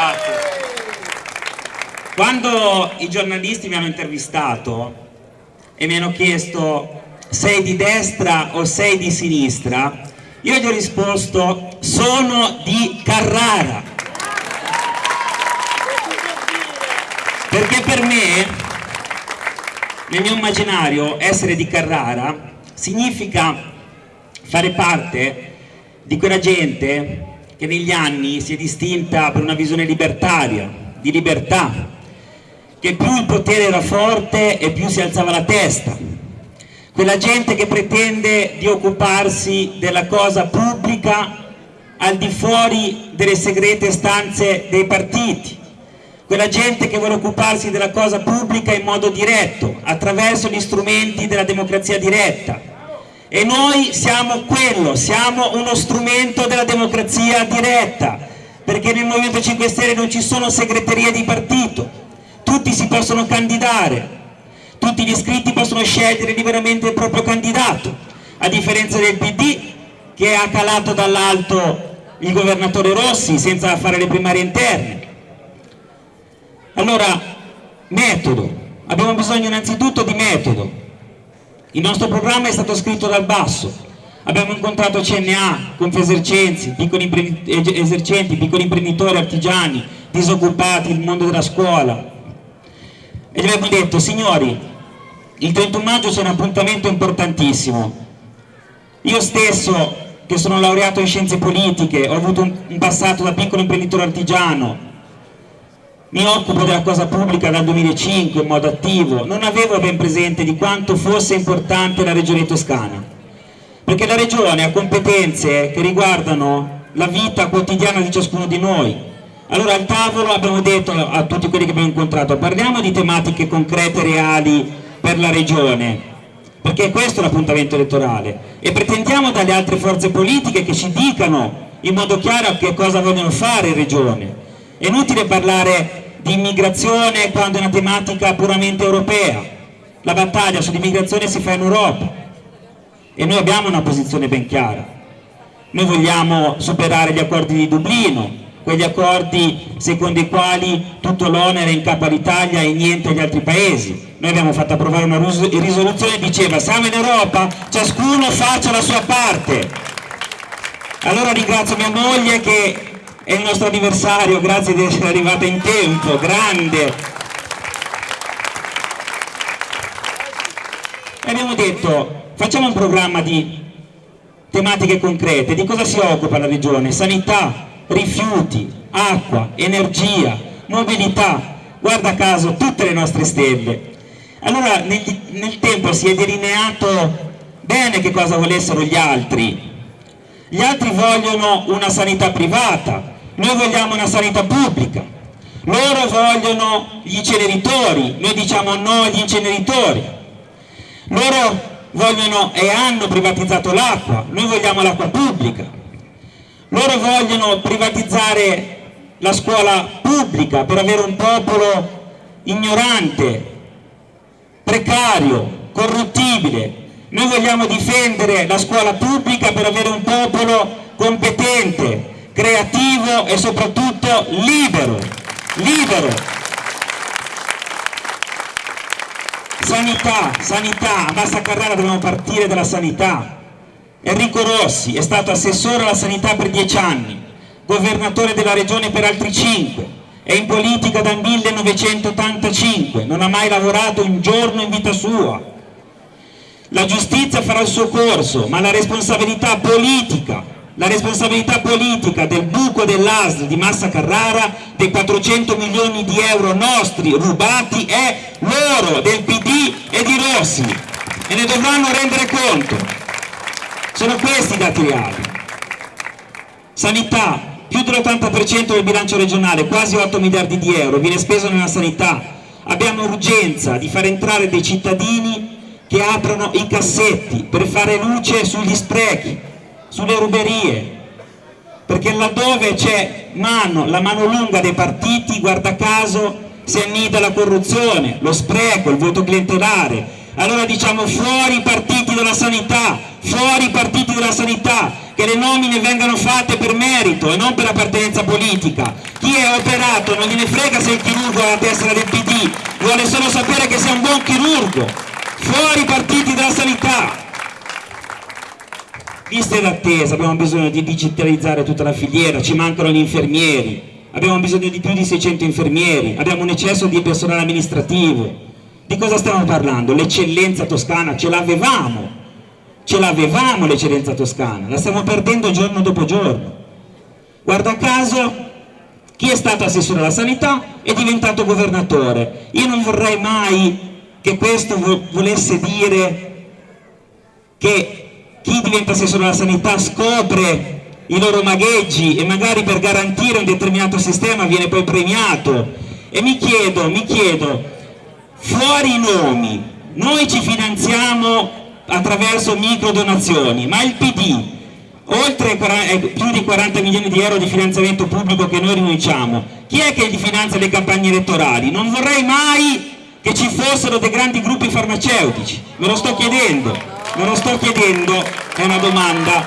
Grazie. Quando i giornalisti mi hanno intervistato e mi hanno chiesto sei di destra o sei di sinistra, io gli ho risposto sono di Carrara. Perché per me, nel mio immaginario, essere di Carrara significa fare parte di quella gente che negli anni si è distinta per una visione libertaria, di libertà, che più il potere era forte e più si alzava la testa, quella gente che pretende di occuparsi della cosa pubblica al di fuori delle segrete stanze dei partiti, quella gente che vuole occuparsi della cosa pubblica in modo diretto, attraverso gli strumenti della democrazia diretta. E noi siamo quello, siamo uno strumento della democrazia diretta, perché nel Movimento 5 Stelle non ci sono segreterie di partito, tutti si possono candidare, tutti gli iscritti possono scegliere liberamente il proprio candidato, a differenza del PD che ha calato dall'alto il governatore Rossi senza fare le primarie interne. Allora, metodo, abbiamo bisogno innanzitutto di metodo. Il nostro programma è stato scritto dal basso, abbiamo incontrato CNA, Confesercenzi, piccoli esercenti, piccoli imprenditori, artigiani, disoccupati, il mondo della scuola. E gli abbiamo detto, signori, il 31 maggio c'è un appuntamento importantissimo. Io stesso, che sono laureato in scienze politiche, ho avuto un passato da piccolo imprenditore artigiano, mi occupo della cosa pubblica dal 2005 in modo attivo, non avevo ben presente di quanto fosse importante la regione toscana, perché la regione ha competenze che riguardano la vita quotidiana di ciascuno di noi. Allora al tavolo abbiamo detto a tutti quelli che abbiamo incontrato, parliamo di tematiche concrete, reali, per la regione perché questo è l'appuntamento elettorale. E pretendiamo dalle altre forze politiche che ci dicano in modo chiaro che cosa vogliono fare in regione. È inutile parlare di immigrazione quando è una tematica puramente europea la battaglia sull'immigrazione si fa in Europa e noi abbiamo una posizione ben chiara noi vogliamo superare gli accordi di Dublino quegli accordi secondo i quali tutto l'onere è in capo all'Italia e niente agli altri paesi. Noi abbiamo fatto approvare una risoluzione che diceva siamo in Europa, ciascuno faccia la sua parte. Allora ringrazio mia moglie che è il nostro anniversario, grazie di essere arrivata in tempo, grande. E abbiamo detto facciamo un programma di tematiche concrete, di cosa si occupa la regione? Sanità, rifiuti, acqua, energia, mobilità, guarda caso tutte le nostre stelle. Allora nel, nel tempo si è delineato bene che cosa volessero gli altri. Gli altri vogliono una sanità privata, noi vogliamo una sanità pubblica. Loro vogliono gli inceneritori, noi diciamo no agli inceneritori. Loro vogliono e hanno privatizzato l'acqua, noi vogliamo l'acqua pubblica loro vogliono privatizzare la scuola pubblica per avere un popolo ignorante, precario, corruttibile. Noi vogliamo difendere la scuola pubblica per avere un popolo competente, creativo e soprattutto libero. libero. Sanità, sanità, a Massa Carrara dobbiamo partire dalla sanità Enrico Rossi è stato assessore alla sanità per dieci anni, governatore della regione per altri cinque, è in politica dal 1985, non ha mai lavorato un giorno in vita sua. La giustizia farà il suo corso, ma la responsabilità politica, la responsabilità politica del buco dell'ASL di Massa Carrara, dei 400 milioni di euro nostri rubati, è loro, del PD e di Rossi, e ne dovranno rendere conto. Sono questi i dati reali. Sanità, più dell'80% del bilancio regionale, quasi 8 miliardi di euro, viene speso nella sanità. Abbiamo urgenza di far entrare dei cittadini che aprono i cassetti per fare luce sugli sprechi, sulle ruberie, perché laddove c'è mano, la mano lunga dei partiti, guarda caso, si annida la corruzione, lo spreco, il voto clientelare. Allora diciamo fuori i partiti della sanità, fuori i partiti della sanità, che le nomine vengano fatte per merito e non per appartenenza politica. Chi è operato non gliene frega se il chirurgo ha la tessera del PD, vuole solo sapere che sia un buon chirurgo. Fuori i partiti della sanità. Liste d'attesa, abbiamo bisogno di digitalizzare tutta la filiera, ci mancano gli infermieri, abbiamo bisogno di più di 600 infermieri, abbiamo un eccesso di personale amministrativo. Di cosa stiamo parlando? L'eccellenza toscana ce l'avevamo, ce l'avevamo l'eccellenza toscana, la stiamo perdendo giorno dopo giorno. Guarda caso, chi è stato assessore alla sanità è diventato governatore. Io non vorrei mai che questo volesse dire che chi diventa assessore alla sanità scopre i loro magheggi e magari per garantire un determinato sistema viene poi premiato e mi chiedo, mi chiedo fuori i nomi noi ci finanziamo attraverso micro donazioni ma il PD oltre ai più di 40 milioni di euro di finanziamento pubblico che noi rinunciamo chi è che gli finanzia le campagne elettorali? non vorrei mai che ci fossero dei grandi gruppi farmaceutici me lo sto chiedendo me lo sto chiedendo, è una domanda.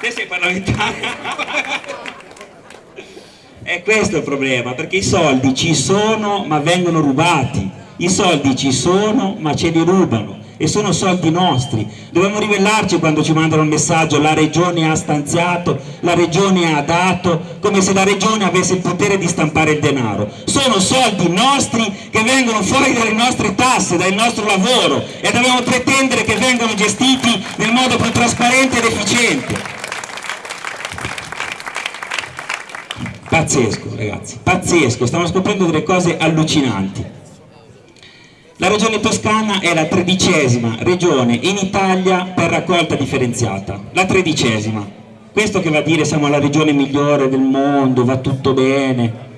Te sei parlamentare? È questo il problema, perché i soldi ci sono ma vengono rubati, i soldi ci sono ma ce li rubano e sono soldi nostri. Dobbiamo ribellarci quando ci mandano un messaggio la regione ha stanziato, la regione ha dato, come se la regione avesse il potere di stampare il denaro. Sono soldi nostri che vengono fuori dalle nostre tasse, dal nostro lavoro e dobbiamo pretendere che vengano gestiti nel modo più trasparente ed efficiente. Pazzesco ragazzi, pazzesco, stiamo scoprendo delle cose allucinanti. La regione toscana è la tredicesima regione in Italia per raccolta differenziata, la tredicesima. Questo che va a dire siamo la regione migliore del mondo, va tutto bene.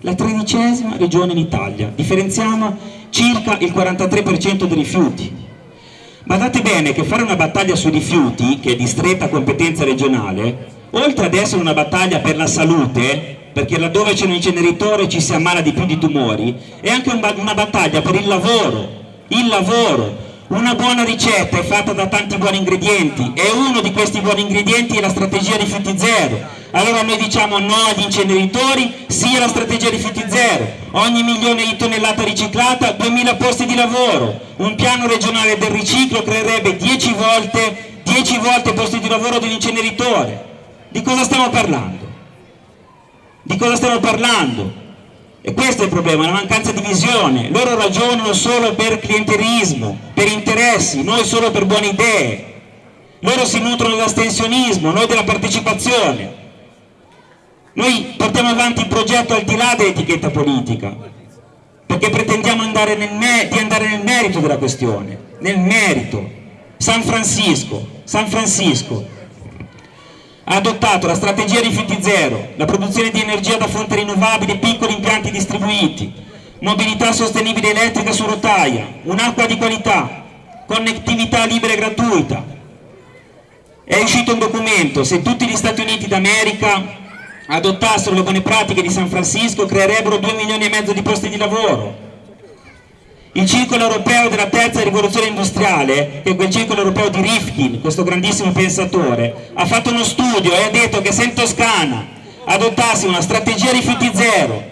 La tredicesima regione in Italia, differenziamo circa il 43% dei rifiuti. Badate bene che fare una battaglia sui rifiuti, che è di stretta competenza regionale, oltre ad essere una battaglia per la salute, perché laddove c'è un inceneritore ci si ammala di più di tumori, è anche una battaglia per il lavoro, il lavoro. Una buona ricetta è fatta da tanti buoni ingredienti e uno di questi buoni ingredienti è la strategia rifiuti zero. Allora noi diciamo no agli inceneritori, sì alla strategia rifiuti zero. Ogni milione di tonnellata riciclata, 2000 posti di lavoro. Un piano regionale del riciclo creerebbe 10 volte, 10 volte posti di lavoro di un inceneritore. Di cosa stiamo parlando? Di cosa stiamo parlando? E questo è il problema, la mancanza di visione. Loro ragionano solo per clientelismo, per interessi, noi solo per buone idee. Loro si nutrono dell'astensionismo, noi della partecipazione. Noi portiamo avanti il progetto al di là dell'etichetta politica, perché pretendiamo andare di andare nel merito della questione, nel merito. San Francisco, San Francisco ha adottato la strategia rifiuti zero, la produzione di energia da fonte rinnovabili e piccoli impianti distribuiti, mobilità sostenibile elettrica su rotaia, un'acqua di qualità, connettività libera e gratuita. È uscito un documento, se tutti gli Stati Uniti d'America adottassero le buone pratiche di San Francisco creerebbero 2 milioni e mezzo di posti di lavoro, il circolo europeo della terza rivoluzione industriale, che è quel circolo europeo di Rifkin, questo grandissimo pensatore, ha fatto uno studio e ha detto che se in Toscana adottasse una strategia rifiuti zero,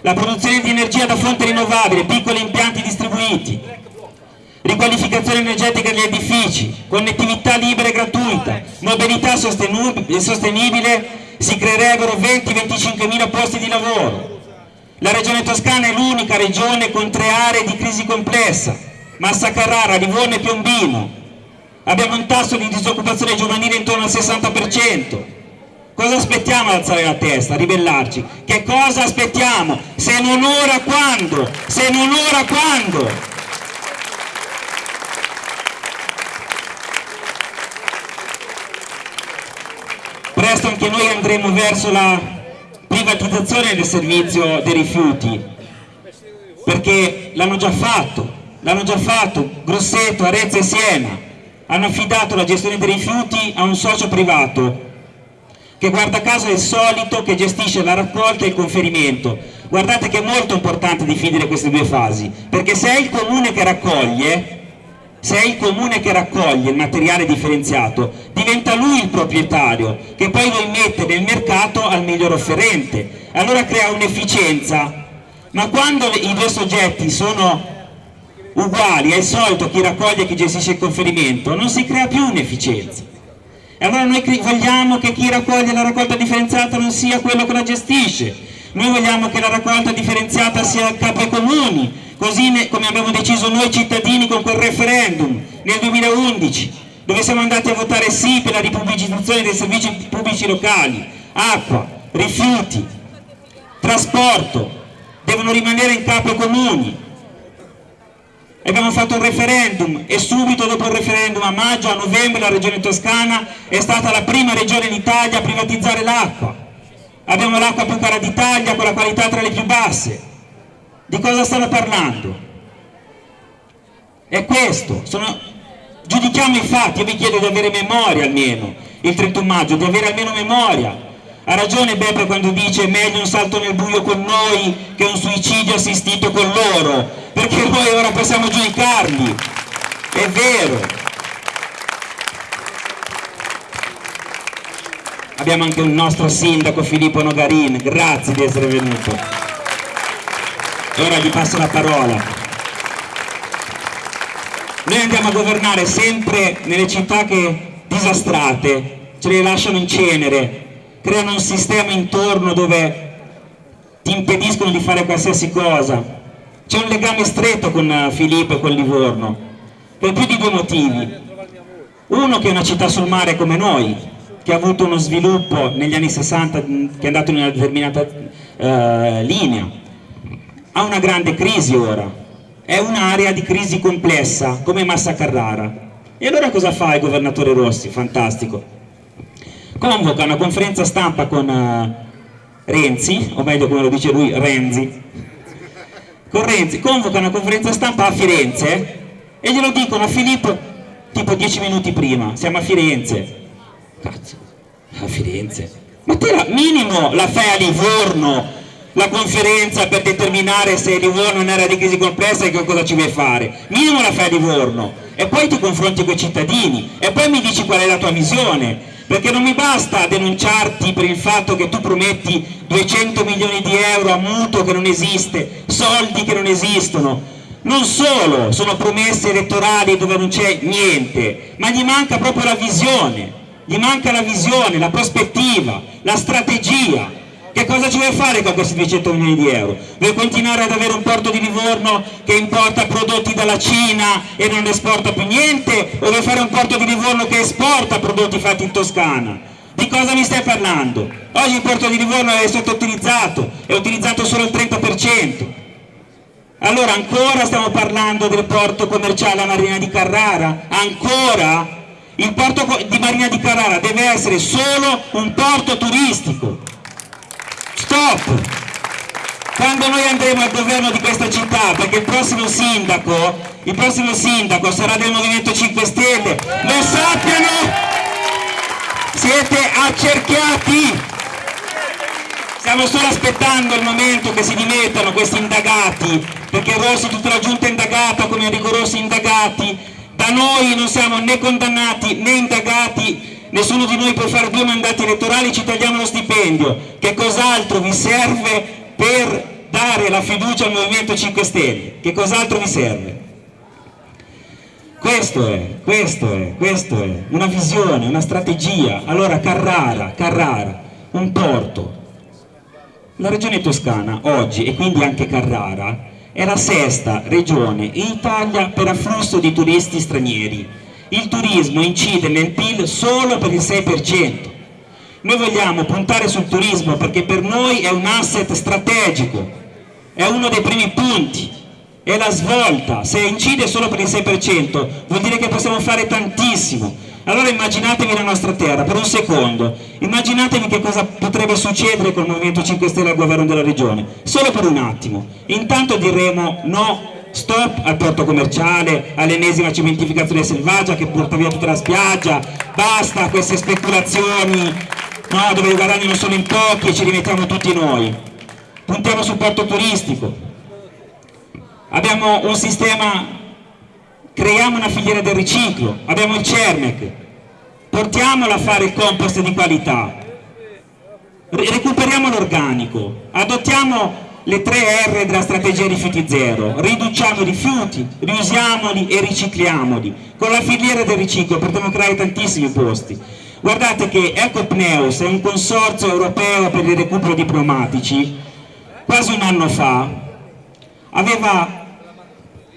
la produzione di energia da fonte rinnovabile, piccoli impianti distribuiti, riqualificazione energetica degli edifici, connettività libera e gratuita, mobilità sostenibile, si creerebbero 20-25 mila posti di lavoro la regione Toscana è l'unica regione con tre aree di crisi complessa, Massa Carrara, Livorno e Piombino. Abbiamo un tasso di disoccupazione giovanile intorno al 60%. Cosa aspettiamo ad alzare la testa, a ribellarci? Che cosa aspettiamo? Se non ora quando? Se non ora quando? Presto anche noi andremo verso la privatizzazione del servizio dei rifiuti. Perché l'hanno già fatto l'hanno già fatto Grosseto, Arezzo e Siena. Hanno affidato la gestione dei rifiuti a un socio privato che guarda caso è il solito che gestisce la raccolta e il conferimento. Guardate che è molto importante definire queste due fasi perché se è il comune che raccoglie se è il comune che raccoglie il materiale differenziato, diventa lui il proprietario, che poi lo immette nel mercato al miglior offerente. Allora crea un'efficienza. Ma quando i due soggetti sono uguali, è il solito chi raccoglie e chi gestisce il conferimento, non si crea più un'efficienza. E allora noi vogliamo che chi raccoglie la raccolta differenziata non sia quello che la gestisce, noi vogliamo che la raccolta differenziata sia a capo ai comuni, così come abbiamo deciso noi cittadini con quel referendum nel 2011, dove siamo andati a votare sì per la ripubblicizzazione dei servizi pubblici locali, acqua, rifiuti, trasporto, devono rimanere in capo ai comuni, abbiamo fatto un referendum e subito dopo il referendum a maggio, a novembre la regione toscana è stata la prima regione in Italia a privatizzare l'acqua. Abbiamo l'acqua più cara d'Italia con la qualità tra le più basse. Di cosa stanno parlando? è questo sono... giudichiamo i fatti io vi chiedo di avere memoria almeno il 31 maggio, di avere almeno memoria ha ragione Beppe quando dice meglio un salto nel buio con noi che un suicidio assistito con loro, perché noi ora possiamo giudicarli, è vero. Abbiamo anche un nostro sindaco Filippo Nogarin, grazie di essere venuto. E ora gli passo la parola. Noi andiamo a governare sempre nelle città che disastrate, ce le lasciano in cenere, creano un sistema intorno dove ti impediscono di fare qualsiasi cosa. C'è un legame stretto con eh, Filippo e con Livorno, per più di due motivi. Uno che è una città sul mare come noi, che ha avuto uno sviluppo negli anni 60 mm, che è andato in una determinata uh, linea, ha una grande crisi ora, è un'area di crisi complessa come Massa Carrara. E allora cosa fa il governatore Rossi? Fantastico convoca una conferenza stampa con uh, Renzi, o meglio come lo dice lui, Renzi, con Renzi, convoca una conferenza stampa a Firenze e glielo dicono a Filippo tipo dieci minuti prima, siamo a Firenze. Cazzo, a Firenze? Ma te la, minimo la fai a Livorno, la conferenza per determinare se Livorno è un'area di crisi complessa e che cosa ci vuoi fare. Minimo la fai a Livorno e poi ti confronti con i cittadini e poi mi dici qual è la tua visione. Perché non mi basta denunciarti per il fatto che tu prometti 200 milioni di euro a mutuo che non esiste, soldi che non esistono, non solo sono promesse elettorali dove non c'è niente, ma gli manca proprio la visione, gli manca la visione, la prospettiva, la strategia, che cosa ci vuoi fare con questi 200 milioni di euro? Vuoi continuare ad avere un porto di Livorno che importa prodotti dalla Cina e non esporta più niente? O vuoi fare un porto di Livorno che esporta prodotti fatti in Toscana? Di cosa mi stai parlando? Oggi il porto di Livorno è sottoutilizzato, è utilizzato solo il 30%. Allora ancora stiamo parlando del porto commerciale a Marina di Carrara? Ancora? Il porto di Marina di Carrara deve essere solo un porto turistico stop! Quando noi andremo al governo di questa città perché il prossimo sindaco il prossimo sindaco sarà del Movimento 5 Stelle. Lo sappiano! Siete accerchiati! Stiamo solo aspettando il momento che si dimettano questi indagati perché Rossi tutta la giunta è indagata come Enrico Rossi indagati. Da noi non siamo né condannati né indagati nessuno di noi può fare due mandati elettorali ci tagliamo lo stipendio. Che cos'altro vi serve per dare la fiducia al Movimento 5 Stelle? Che cos'altro vi serve? Questo è, questo è, questo è una visione, una strategia. Allora Carrara, Carrara un porto. La regione toscana oggi e quindi anche Carrara è la sesta regione in Italia per afflusso di turisti stranieri il turismo incide nel PIL solo per il 6%. Noi vogliamo puntare sul turismo perché per noi è un asset strategico, è uno dei primi punti, è la svolta, se incide solo per il 6% vuol dire che possiamo fare tantissimo. Allora immaginatevi la nostra terra, per un secondo, immaginatevi che cosa potrebbe succedere con il Movimento 5 Stelle al governo della regione, solo per un attimo. Intanto diremo no stop al porto commerciale, all'ennesima cementificazione selvaggia che porta via tutta la spiaggia, basta queste speculazioni no, dove i guadagni non sono in pochi e ci rimettiamo tutti noi. Puntiamo sul porto turistico. Abbiamo un sistema creiamo una filiera del riciclo, abbiamo il CERMEC, portiamolo a fare il compost di qualità, recuperiamo l'organico, adottiamo le tre R della strategia rifiuti zero, riduciamo i rifiuti, riusiamoli e ricicliamoli. Con la filiera del riciclo potremo creare tantissimi posti. Guardate che Ecopneus è un consorzio europeo per il recupero di pneumatici, quasi un anno fa aveva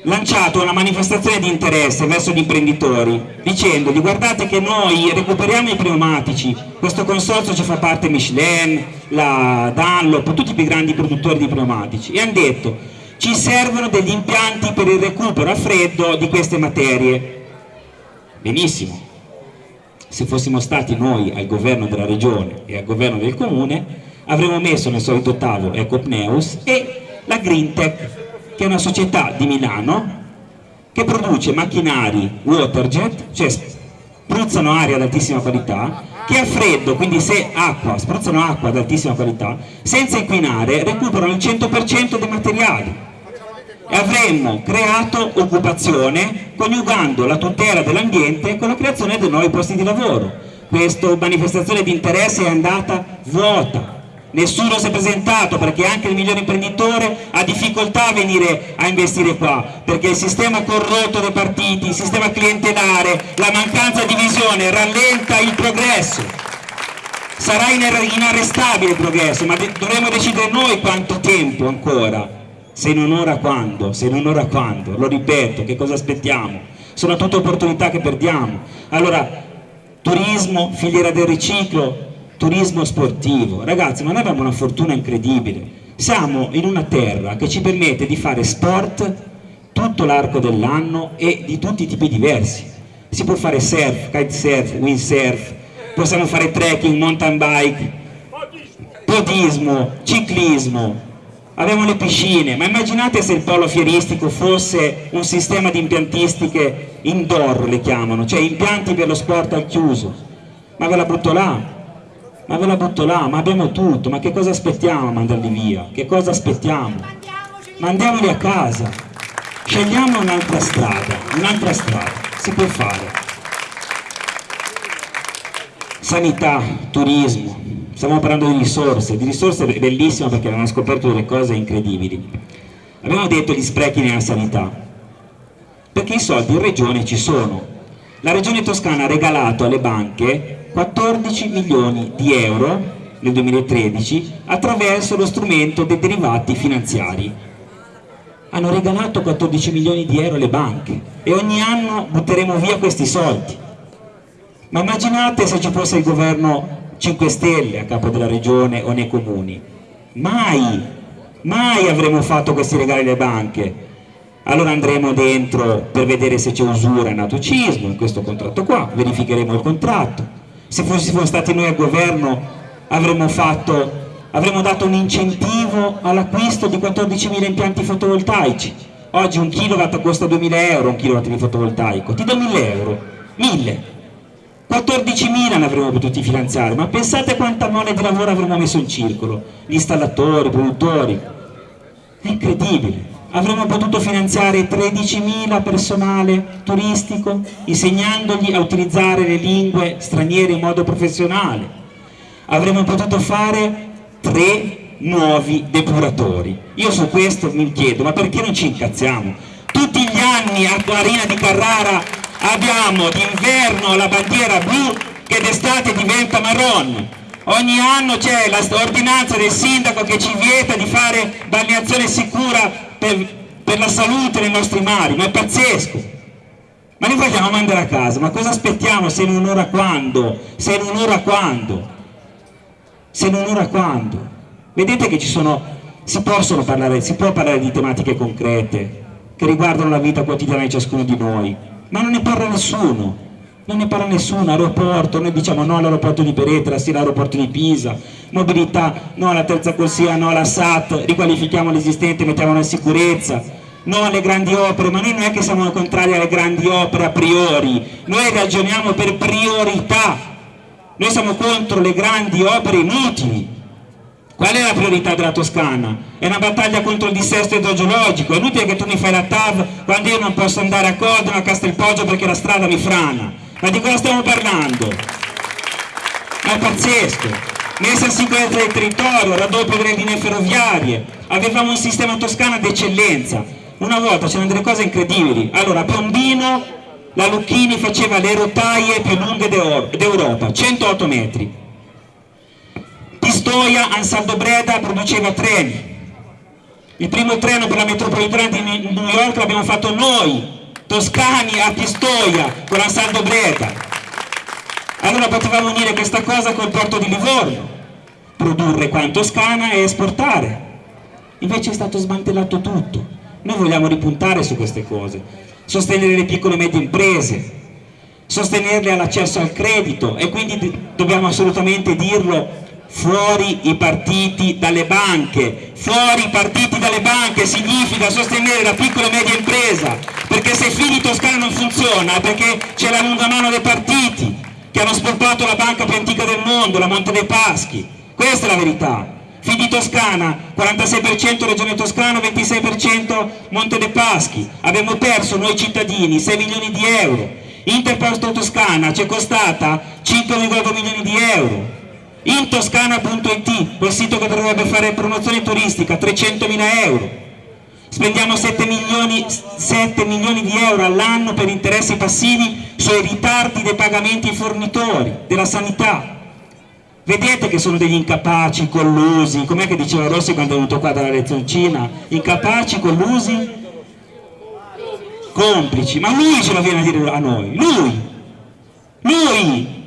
lanciato una manifestazione di interesse verso gli imprenditori dicendogli guardate che noi recuperiamo i pneumatici. Questo consorzio ci fa parte Michelin, la Dunlop, tutti i più grandi produttori di pneumatici. E hanno detto ci servono degli impianti per il recupero a freddo di queste materie. Benissimo. Se fossimo stati noi al governo della regione e al governo del comune avremmo messo nel solito tavolo Ecopneus e la Greentech che è una società di Milano che produce macchinari waterjet, cioè spruzzano aria ad altissima qualità, che a freddo, quindi se acqua, spruzzano acqua ad altissima qualità, senza inquinare, recuperano il 100% dei materiali. E avremmo creato occupazione coniugando la tutela dell'ambiente con la creazione di nuovi posti di lavoro. Questa manifestazione di interesse è andata vuota, nessuno si è presentato perché anche il migliore imprenditore ha difficoltà a venire a investire qua perché il sistema corrotto dei partiti, il sistema clientelare, la mancanza di visione rallenta il progresso. Sarà inarrestabile il progresso ma dovremo decidere noi quanto tempo ancora. Se non ora quando, se non ora quando? Lo ripeto, che cosa aspettiamo? Sono tutte opportunità che perdiamo. Allora turismo, filiera del riciclo turismo sportivo. Ragazzi, ma noi abbiamo una fortuna incredibile. Siamo in una terra che ci permette di fare sport tutto l'arco dell'anno e di tutti i tipi diversi. Si può fare surf, kitesurf, windsurf, possiamo fare trekking, mountain bike, podismo, ciclismo, abbiamo le piscine, ma immaginate se il polo fieristico fosse un sistema di impiantistiche indoor, le chiamano, cioè impianti per lo sport al chiuso, ma ve la butto là, ma ve la butto là, ma abbiamo tutto, ma che cosa aspettiamo a mandarli via? Che cosa aspettiamo? Mandiamoli a casa, scegliamo un'altra strada, un'altra strada, si può fare. Sanità, turismo, stiamo parlando di risorse, di risorse bellissime perché abbiamo scoperto delle cose incredibili. Abbiamo detto gli sprechi nella sanità, perché i soldi in regione ci sono. La regione toscana ha regalato alle banche 14 milioni di euro nel 2013 attraverso lo strumento dei derivati finanziari. Hanno regalato 14 milioni di euro alle banche e ogni anno butteremo via questi soldi. Ma immaginate se ci fosse il governo 5 Stelle a capo della regione o nei comuni. Mai, mai avremmo fatto questi regali alle banche. Allora andremo dentro per vedere se c'è usura e natocismo in questo contratto qua, verificheremo il contratto, se fossimo stati noi al governo avremmo, fatto, avremmo dato un incentivo all'acquisto di 14.000 impianti fotovoltaici. Oggi un kilowatt costa 2.000 euro un kilowatt di fotovoltaico. Ti do 1.000 euro. 1.000 14.000 ne avremmo potuti finanziare ma pensate quanta mole di lavoro avremmo messo in circolo. Gli installatori, i produttori. È incredibile avremmo potuto finanziare 13.000 personale turistico insegnandogli a utilizzare le lingue straniere in modo professionale. Avremmo potuto fare tre nuovi depuratori. Io su questo mi chiedo ma perché non ci incazziamo? Tutti gli anni a Marina di Carrara abbiamo d'inverno la bandiera blu che d'estate diventa marron ogni anno c'è l'ordinanza del sindaco che ci vieta di fare balneazione sicura per, per la salute dei nostri mari, ma è pazzesco. Ma li vogliamo mandare a casa, ma cosa aspettiamo se non ora quando? Se non ora quando? Se non ora quando? Vedete che ci sono, si possono parlare, si può parlare di tematiche concrete che riguardano la vita quotidiana di ciascuno di noi, ma non ne parla nessuno non ne parla nessuno, aeroporto, noi diciamo no all'aeroporto di Peretra, sì all'aeroporto di Pisa, mobilità, no alla terza corsia, no alla SAT, riqualifichiamo l'esistente, mettiamolo in sicurezza, no alle grandi opere, ma noi non è che siamo contrari alle grandi opere a priori, noi ragioniamo per priorità, noi siamo contro le grandi opere inutili, Qual è la priorità della Toscana? È una battaglia contro il dissesto idrogeologico, è inutile che tu mi fai la TAV quando io non posso andare a Codino, a Castelpoggio perché la strada mi frana. Ma di cosa stiamo parlando? È pazzesco. Messa in sicurezza del territorio, raddoppio delle linee ferroviarie, avevamo un sistema toscano d'eccellenza. Una volta c'erano delle cose incredibili. Allora, a Piombino la Lucchini faceva le rotaie più lunghe d'Europa, 108 metri Pistoia, Ansaldo Breda produceva treni. Il primo treno per la metropolitana di New York l'abbiamo fatto noi, toscani a Pistoia, con Ansaldo Breda. Allora potevamo unire questa cosa col porto di Livorno, produrre qua in Toscana e esportare. Invece è stato smantellato tutto. Noi vogliamo ripuntare su queste cose, sostenere le piccole e medie imprese, sostenerle all'accesso al credito e quindi dobbiamo assolutamente dirlo fuori i partiti dalle banche, fuori i partiti dalle banche significa sostenere la piccola e media impresa, perché se Fidi Toscana non funziona perché c'è la lunga mano dei partiti che hanno sportato la banca più antica del mondo, la Monte dei Paschi, questa è la verità. Fidi Toscana, 46% Regione Toscana, 26% Monte dei Paschi, abbiamo perso noi cittadini 6 milioni di euro, Interposto Toscana ci è costata 5,2 milioni di euro, intoscana.it, quel sito che dovrebbe fare promozione turistica, 300.000 euro. Spendiamo 7 milioni, 7 milioni di euro all'anno per interessi passivi sui ritardi dei pagamenti ai fornitori della sanità. Vedete che sono degli incapaci, collusi, com'è che diceva Rossi quando è venuto qua dalla lezioncina? Incapaci, collusi, complici. Ma lui ce lo viene a dire a noi, lui, lui,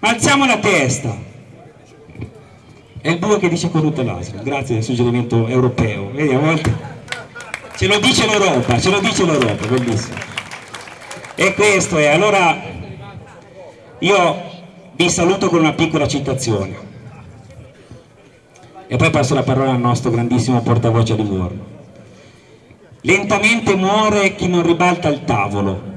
alziamo la testa. È il bue che dice corrutto l'asino grazie del suggerimento europeo. Vedi a volte ce lo dice l'Europa ce lo dice l'Europa bellissimo. E questo è allora io vi saluto con una piccola citazione. E poi passo la parola al nostro grandissimo portavoce a Livorno. Lentamente muore chi non ribalta il tavolo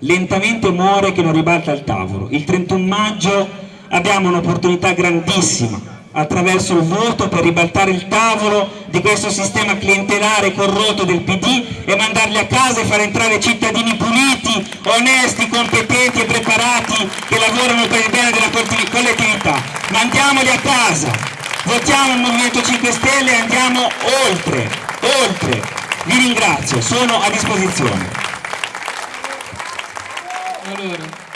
lentamente muore che non ribalta il tavolo. Il 31 maggio abbiamo un'opportunità grandissima attraverso il voto per ribaltare il tavolo di questo sistema clientelare corrotto del PD e mandarli a casa e far entrare cittadini puliti, onesti, competenti e preparati che lavorano per il bene della collettività. Mandiamoli a casa, votiamo il Movimento 5 Stelle e andiamo oltre, oltre. Vi ringrazio, sono a disposizione. Allora, allora.